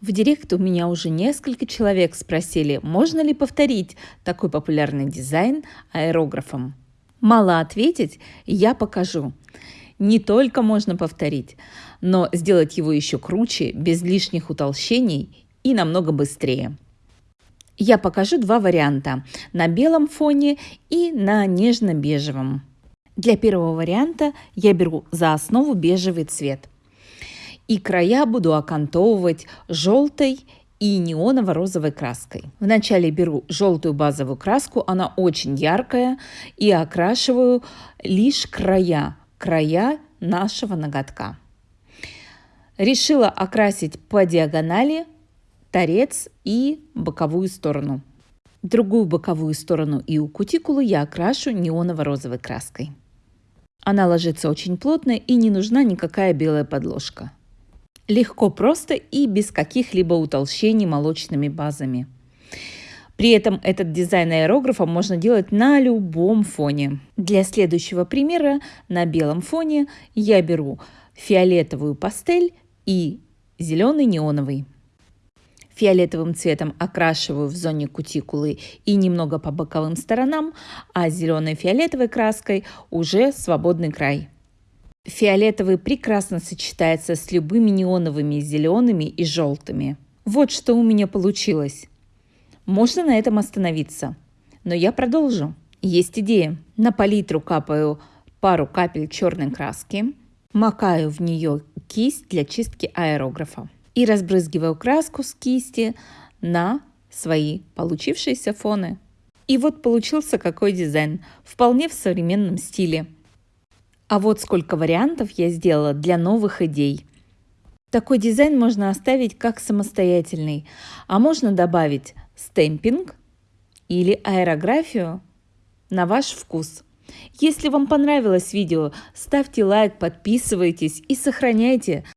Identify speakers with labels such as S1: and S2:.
S1: В директ у меня уже несколько человек спросили, можно ли повторить такой популярный дизайн аэрографом. Мало ответить, я покажу. Не только можно повторить, но сделать его еще круче, без лишних утолщений и намного быстрее. Я покажу два варианта – на белом фоне и на нежно-бежевом. Для первого варианта я беру за основу бежевый цвет – и края буду окантовывать желтой и неоново-розовой краской. Вначале беру желтую базовую краску, она очень яркая, и окрашиваю лишь края, края нашего ноготка. Решила окрасить по диагонали торец и боковую сторону. Другую боковую сторону и у кутикулы я окрашу неоново-розовой краской. Она ложится очень плотно и не нужна никакая белая подложка. Легко, просто и без каких-либо утолщений молочными базами. При этом этот дизайн аэрографа можно делать на любом фоне. Для следующего примера на белом фоне я беру фиолетовую пастель и зеленый неоновый. Фиолетовым цветом окрашиваю в зоне кутикулы и немного по боковым сторонам, а зеленой фиолетовой краской уже свободный край. Фиолетовый прекрасно сочетается с любыми неоновыми зелеными и желтыми. Вот что у меня получилось. Можно на этом остановиться. Но я продолжу. Есть идея. На палитру капаю пару капель черной краски, макаю в нее кисть для чистки аэрографа и разбрызгиваю краску с кисти на свои получившиеся фоны. И вот получился какой дизайн, вполне в современном стиле – а вот сколько вариантов я сделала для новых идей. Такой дизайн можно оставить как самостоятельный, а можно добавить стемпинг или аэрографию на ваш вкус. Если вам понравилось видео, ставьте лайк, подписывайтесь и сохраняйте